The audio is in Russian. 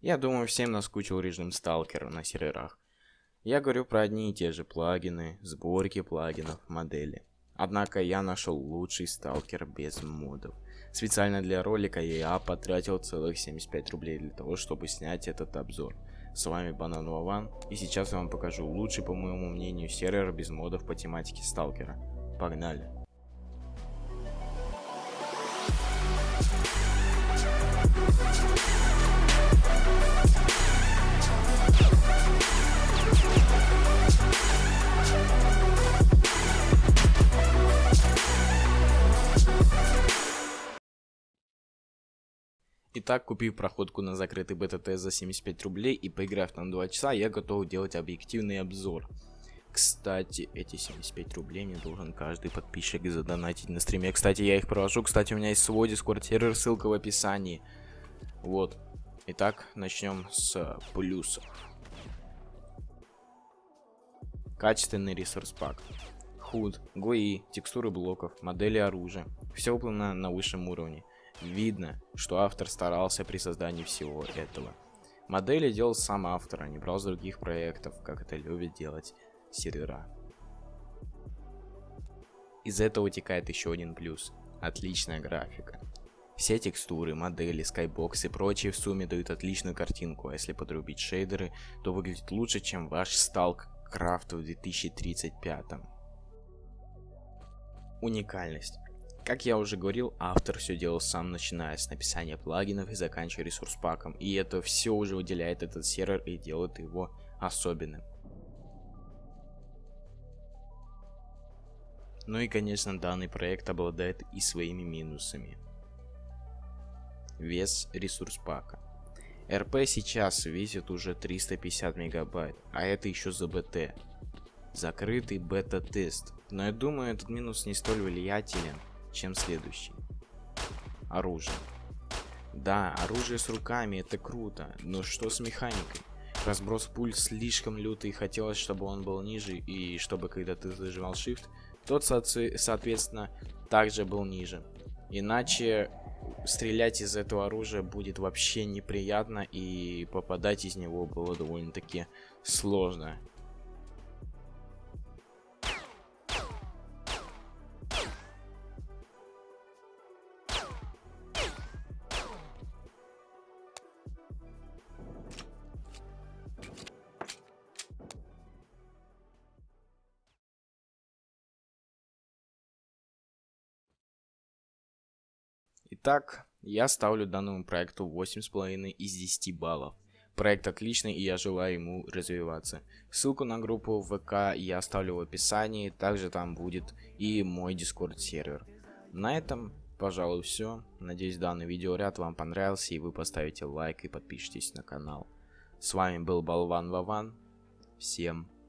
Я думаю, всем наскучил режим сталкера на серверах. Я говорю про одни и те же плагины, сборки плагинов, модели. Однако я нашел лучший сталкер без модов. Специально для ролика я потратил целых 75 рублей для того, чтобы снять этот обзор. С вами Банан Вован, и сейчас я вам покажу лучший, по моему мнению, сервер без модов по тематике сталкера. Погнали! Итак, купив проходку на закрытый бета-тест за 75 рублей и поиграв там 2 часа, я готов делать объективный обзор. Кстати, эти 75 рублей мне должен каждый подписчик задонатить на стриме. Кстати, я их провожу. Кстати, у меня есть свой дискорд сервер, ссылка в описании. Вот. Итак, начнем с плюсов. Качественный ресурс пак. Худ, ГОИ, текстуры блоков, модели оружия. Все выполнено на высшем уровне. Видно, что автор старался при создании всего этого. Модели делал сам автор, а не брал с других проектов, как это любят делать сервера. Из этого вытекает еще один плюс. Отличная графика. Все текстуры, модели, скайбокс и прочие в сумме дают отличную картинку, а если подрубить шейдеры, то выглядит лучше, чем ваш Stalk Крафт в 2035. Уникальность. Как я уже говорил, автор все делал сам, начиная с написания плагинов и заканчивая ресурс паком. И это все уже выделяет этот сервер и делает его особенным. Ну и конечно данный проект обладает и своими минусами. Вес ресурс пака. РП сейчас весит уже 350 мегабайт, а это еще за БТ. Закрытый бета-тест. Но я думаю этот минус не столь влиятелен, чем следующий. Оружие. Да, оружие с руками это круто, но что с механикой? Разброс пуль слишком лютый, хотелось, чтобы он был ниже, и чтобы когда ты зажимал shift, тот, соответственно, также был ниже. Иначе стрелять из этого оружия будет вообще неприятно, и попадать из него было довольно-таки сложно. Итак, я ставлю данному проекту 8,5 из 10 баллов. Проект отличный и я желаю ему развиваться. Ссылку на группу ВК я оставлю в описании, также там будет и мой дискорд сервер. На этом, пожалуй, все. Надеюсь данный видеоряд вам понравился и вы поставите лайк и подпишитесь на канал. С вами был Болван Вован. Всем пока.